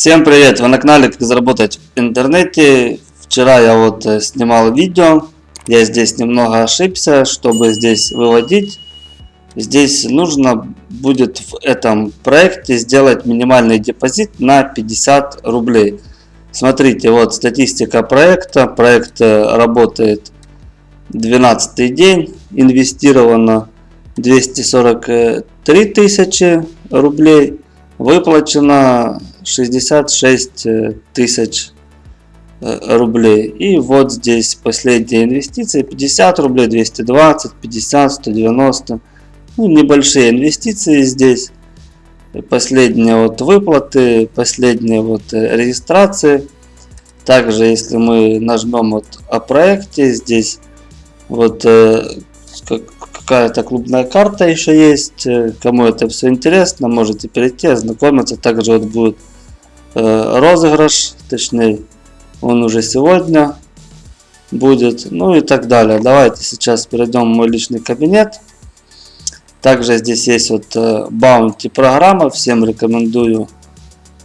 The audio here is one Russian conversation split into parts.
Всем привет! Вы на канале Как заработать в интернете. Вчера я вот э, снимал видео. Я здесь немного ошибся, чтобы здесь выводить. Здесь нужно будет в этом проекте сделать минимальный депозит на 50 рублей. Смотрите, вот статистика проекта. Проект э, работает 12 день. Инвестировано 243 тысячи рублей. Выплачено 66 э, тысяч э, рублей. И вот здесь последние инвестиции 50 рублей, 220, 50, 190. Ну, небольшие инвестиции здесь. Последние вот выплаты, последние вот э, регистрации. Также, если мы нажмем вот о проекте, здесь вот какая-то клубная карта еще есть. Кому это все интересно, можете перейти, ознакомиться. Также вот будет Э, розыгрыш, точнее он уже сегодня будет, ну и так далее. Давайте сейчас перейдем в мой личный кабинет. Также здесь есть вот баунти э, программа, всем рекомендую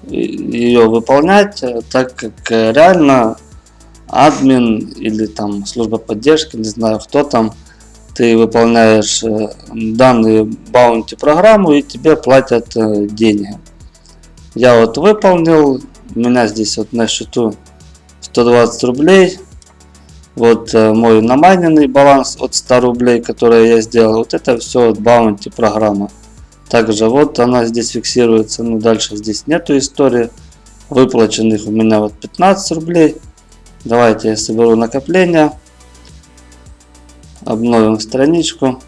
ее выполнять, э, так как реально админ или там служба поддержки, не знаю кто там, ты выполняешь данную баунти программу и тебе платят деньги. Я вот выполнил. У меня здесь вот на счету 120 рублей. Вот э, мой намайненный баланс от 100 рублей, который я сделал. Вот это все от баунти программа. Также вот она здесь фиксируется. Ну дальше здесь нету истории. Выплаченных у меня вот 15 рублей. Давайте я соберу накопления. Обновим страничку.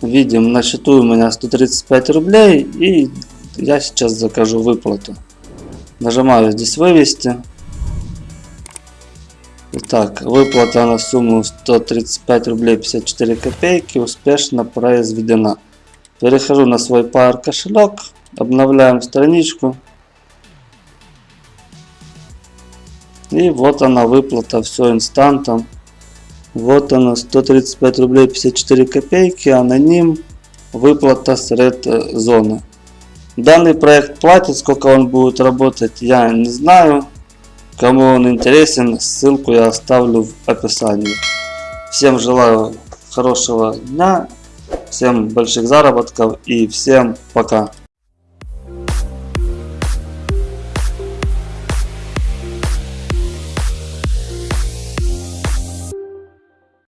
Видим на счету у меня 135 рублей и я сейчас закажу выплату. Нажимаю здесь вывести. Итак, выплата на сумму 135 рублей 54 копейки успешно произведена. Перехожу на свой Power кошелек, обновляем страничку. И вот она выплата, все инстантом. Вот она 135 рублей 54 копейки, аноним, выплата с Red зоны. Данный проект платит, сколько он будет работать, я не знаю. Кому он интересен, ссылку я оставлю в описании. Всем желаю хорошего дня, всем больших заработков и всем пока.